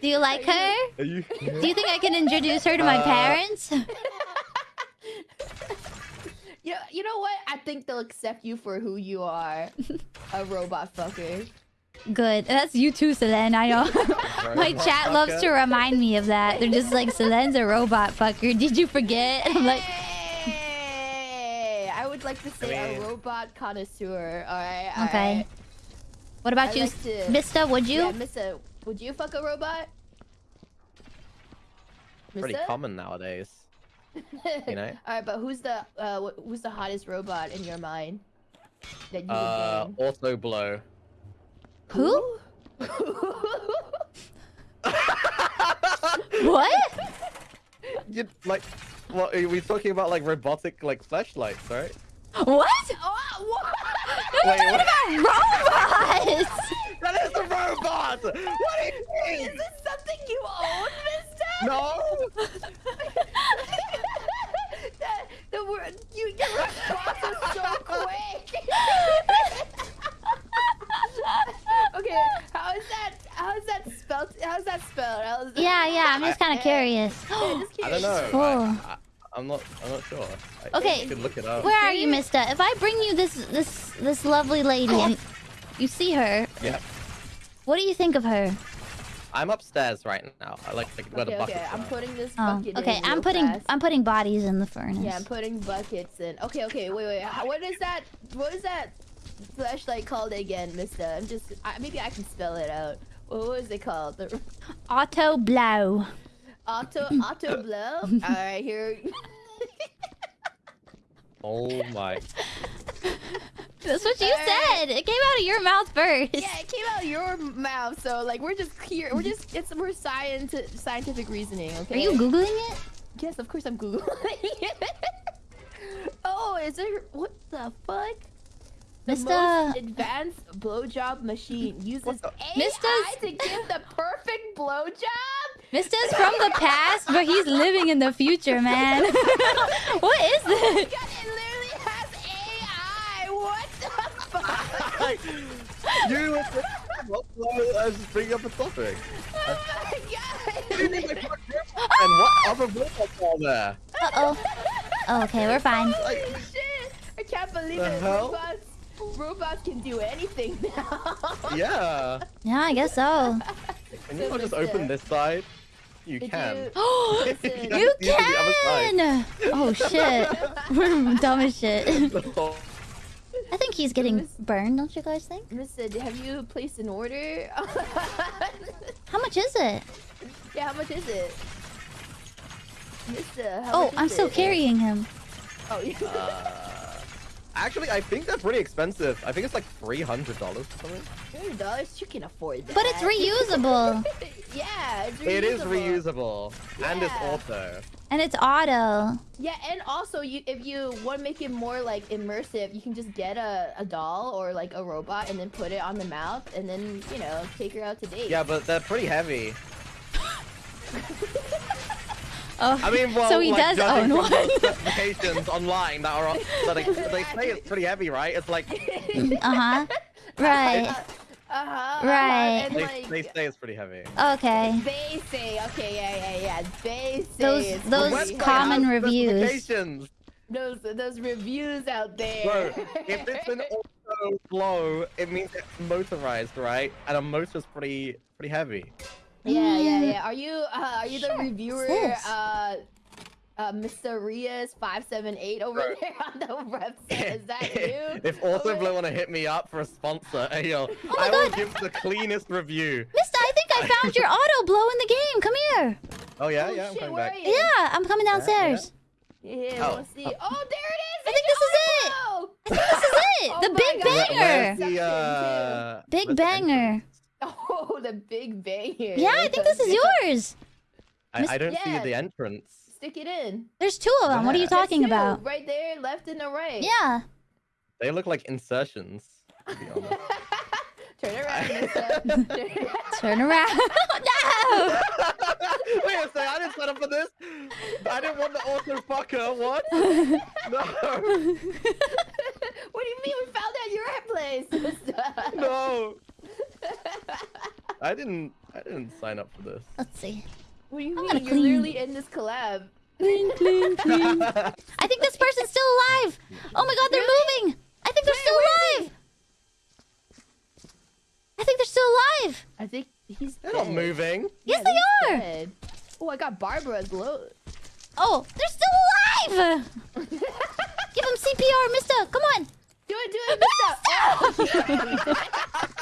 Do you like her? Are you? Do you think I can introduce her to my Uh, parents? You, you know what? I think they'll accept you for who you are. a robot fucker. Good. That's you too, Selene. I know. my chat loves to remind me of that. They're just like, Selene's a robot fucker. Did you forget? I'm like, Hey, I would like to say I mean- a robot connoisseur. All right. okay. What about I you, like to- Mysta? Would you? Yeah, Missa, would you fuck a robot? Pretty Missa? common nowadays. you know? All right, but who's the uh, who's the hottest robot in your mind? That you Uh, would bang? auto blow. Who? what? You, like, what are we talking about? Like robotic, like flashlights, right? What? Oh, what? We're Wait, talking what? about robots. That is the robot. What do you Is mean? this something you own, Mister? No. the, the word you your response is so quick. okay, how is that? How is that spelled? How's that spelled? How is that- Yeah, yeah. I'm just kind of curious. Yeah, just I don't know. Oh. I, I, I'm not. I'm not sure. I, Okay, You could look it up. Where are you, Mister? If I bring you this this this lovely lady and you see her, Yeah. What do you think of her? I'm upstairs right now. I like, like where Okay, the bucket. okay, I'm putting this Oh, bucket okay. in I'm real putting fast. I'm putting bodies in the furnace. Yeah, I'm putting buckets in. Okay, okay, wait, wait. How, what is that? What is that flashlight called again, Mister? I'm just. I, maybe I can spell it out. What was it called? The Auto blow. auto auto blow. All right, here. Oh my. That's what you said. It came out of your mouth first. Yeah, it came out of your mouth, so like we're just here. We're just it's we're science scientific reasoning. Okay. Are you googling it? Yes, of course I'm googling. it. oh, is there what the fuck? The Mr. most advanced blowjob machine uses AI Mysta's- to give the perfect blowjob. Mysta's from the past, but he's living in the future, man. what is Oh this? god, it literally has AI. What the fuck? you. were- I was just bringing up a topic. Oh my god. And what other robots are there? Uh oh. Oh, okay, we're fine. Like, Holy shit! I can't believe it. hell? Robots, robots can do anything now. yeah. Yeah, I guess so. Can you not just open this side? You Did can. you- Oh, Listen. you see the other side. can! Oh shit. We're dumb as shit. I think he's getting burned, don't you guys think? Mister, have you placed an order? How much is it? yeah, how much is it? Mister, how Oh, much I'm still it? carrying him. Oh, you. Uh, actually, I think they're pretty expensive. I think it's like three hundred dollars or something. Hundred dollars, you can afford that. But it's reusable. yeah, it's reusable. It is reusable and it's auto. And it's auto. Yeah, and also you if you want to make it more like immersive, you can just get a, a doll or like a robot and then put it on the mouth and then, you know, take her out to date. Yeah, but they're pretty heavy. Oh, I mean, well, so he like, does own one. specifications online that are that they, they say it's pretty heavy, right? It's like Uh-huh. Right. Uh-huh. Right. And they, like they say it's pretty heavy. Okay. they say, okay, yeah, yeah, yeah. They say Those- it's those pretty common has reviews. those those reviews out there. Bro, if it's an auto blow, it means it's motorized, right? And a motor's pretty pretty heavy. Yeah, yeah, yeah. Are you uh, are you the reviewer, What's uh, uh, Mysta Rias five seven eight over Bro. there on the website? Is that you? if also Over- blow want to hit me up for a sponsor, hey yo, Oh my I will God. give the cleanest review. Mister, I think I found your auto blow in the game. Come here. Oh yeah, Oh, yeah, I'm shit, coming where back. Yeah, I'm coming downstairs. Yeah, Oh. let's see. Oh, there it is. I think this is it. Oh, This is it. Oh the big God. Banger. where's the, uh, Big banger. oh, the big banger. Yeah, I think this is yours. I, I don't see the entrance. Stick it in. There's two of them. What are you talking two, about? Right there, left and the right. Yeah. They look like insertions. To. Turn around, Turn around. no. Wait a second, I didn't sign up for this. I didn't want the auto fucker. What? No. what do you mean we found out your place? No. I didn't. I, didn't sign up for this. Let's see. What do you I'm mean? gonna You're clean. literally in this collab. Clean, clean, clean. I think this person's still alive. Oh my god, they're moving. I think they're Wait, still where is alive. I think they're still alive. I think he's They're not moving. Yes, Yeah, they are. dead. Oh, I got Barbara glow. Oh, they're still alive. Give him CPR, Mister. Come on. Do it, do it, Mister.